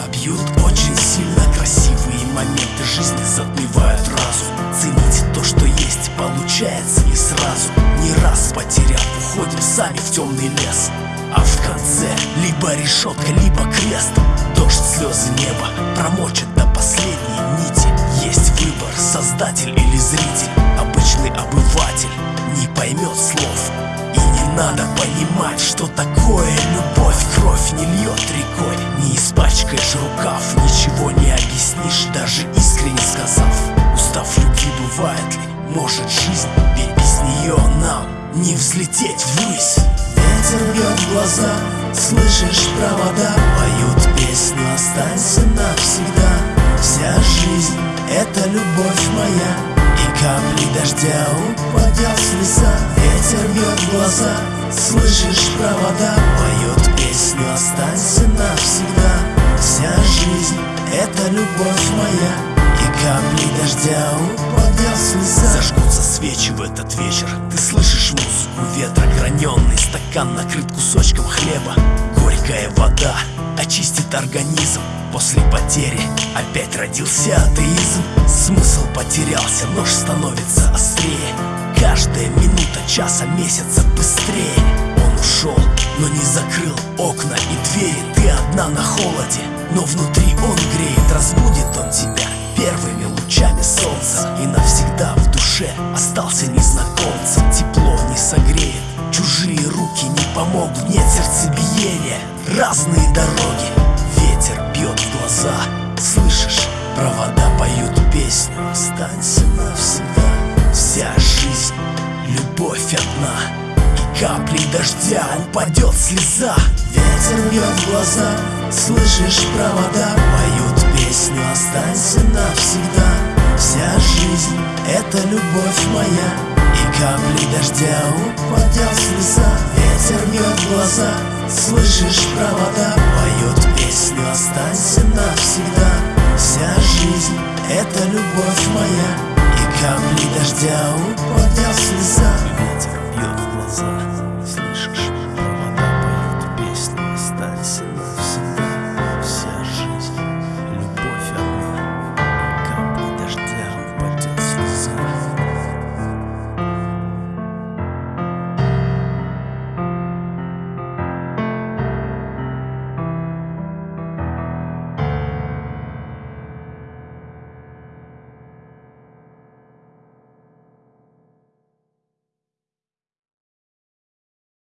меня бьют очень сильно Красивые моменты. Жизни затмевают разум. Цените то, что есть, получается не сразу. Не раз потеряв, уходим сами в темный лес. А в конце либо решетка, либо крест. Дождь, слезы, неба промочит до последней нити. Есть выбор, создатель или зритель. Обычный обыватель не поймет слов надо понимать, что такое любовь. Кровь не льет рекой, не испачкаешь рукав. Ничего не объяснишь, даже искренне сказав. Устав любви бывает ли? Может жизнь, ведь без нее нам не взлететь ввысь. Ветер бьет в глаза, слышишь провода. Поют песню «Останься навсегда» Вся жизнь — это любовь моя капли дождя упадет слеза Ветер бьет глаза, слышишь провода. Поют песню «Останься навсегда» Вся жизнь — это любовь моя. И капли дождя упадет слеза Зажгутся свечи в этот вечер. Ты слышишь музыку ветра Граненый стакан накрыт кусочком хлеба Горькая вода очистит организм. После потери опять родился атеизм. Смысл потерялся, нож становится острее. Каждая минута часа месяца быстрее. Он ушел, но не закрыл окна и двери. Ты одна на холоде, но внутри он греет. Разбудит он тебя первыми лучами солнца. И навсегда в душе остался разные дороги. Ветер бьет в глаза, слышишь? Провода поют песню Останься навсегда Вся жизнь, любовь одна. И каплей дождя упадет слеза. Ветер бьет в глаза, слышишь провода Поют песню. «Останься навсегда» Вся жизнь — это любовь моя. И капли дождя упадет слышишь провода Поют песню «Останься навсегда» Вся жизнь — это любовь моя И капли дождя упадет